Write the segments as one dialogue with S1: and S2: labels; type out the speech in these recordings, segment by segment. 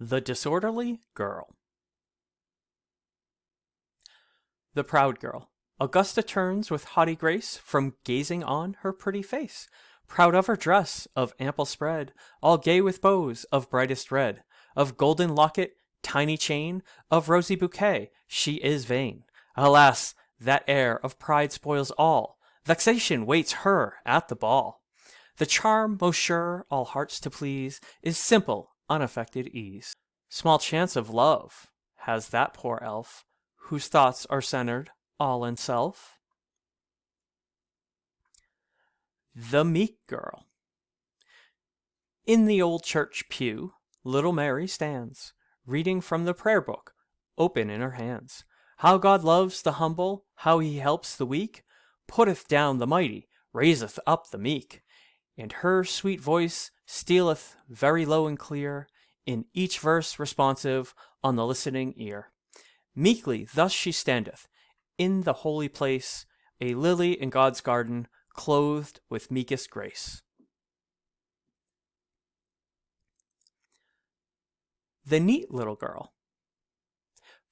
S1: The Disorderly Girl The Proud Girl Augusta turns with haughty grace From gazing on her pretty face, Proud of her dress of ample spread, All gay with bows of brightest red, Of golden locket, tiny chain, Of rosy bouquet, she is vain. Alas! that air of pride spoils all, Vexation waits her at the ball. The charm most sure all hearts to please Is simple, unaffected ease. Small chance of love has that poor elf, Whose thoughts are centered all in self. The Meek Girl In the old church pew, little Mary stands, Reading from the prayer book, open in her hands. How God loves the humble, how he helps the weak, Putteth down the mighty, raiseth up the meek. And her sweet voice stealeth very low and clear, In each verse responsive on the listening ear. Meekly thus she standeth in the holy place, A lily in God's garden, clothed with meekest grace. The neat little girl.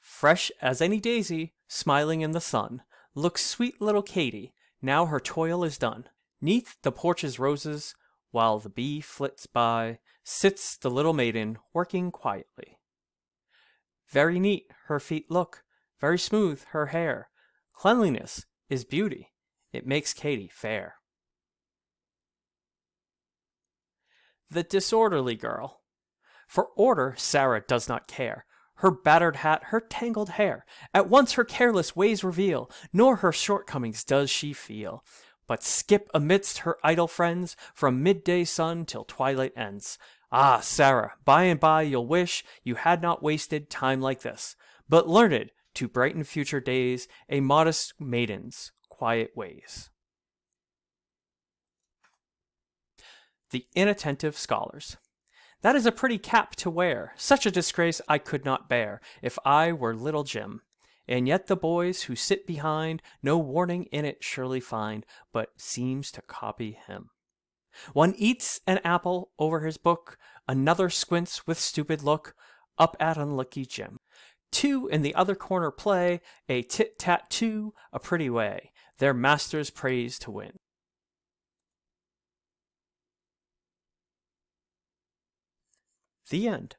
S1: Fresh as any daisy, smiling in the sun, Looks sweet little Katy, now her toil is done. Neath the porch's roses, while the bee flits by, Sits the little maiden, working quietly. Very neat her feet look, very smooth her hair. Cleanliness is beauty, it makes Katy fair. The disorderly girl. For order Sarah does not care. Her battered hat, her tangled hair, At once her careless ways reveal, Nor her shortcomings does she feel but skip amidst her idle friends from midday sun till twilight ends. Ah, Sarah, by and by you'll wish you had not wasted time like this, but learned to brighten future days a modest maiden's quiet ways. The inattentive scholars. That is a pretty cap to wear. Such a disgrace I could not bear if I were little Jim. And yet the boys who sit behind No warning in it surely find, But seems to copy him. One eats an apple over his book, Another squints with stupid look Up at unlucky Jim. Two in the other corner play A tit-tat-too, a pretty way, Their master's praise to win. The end.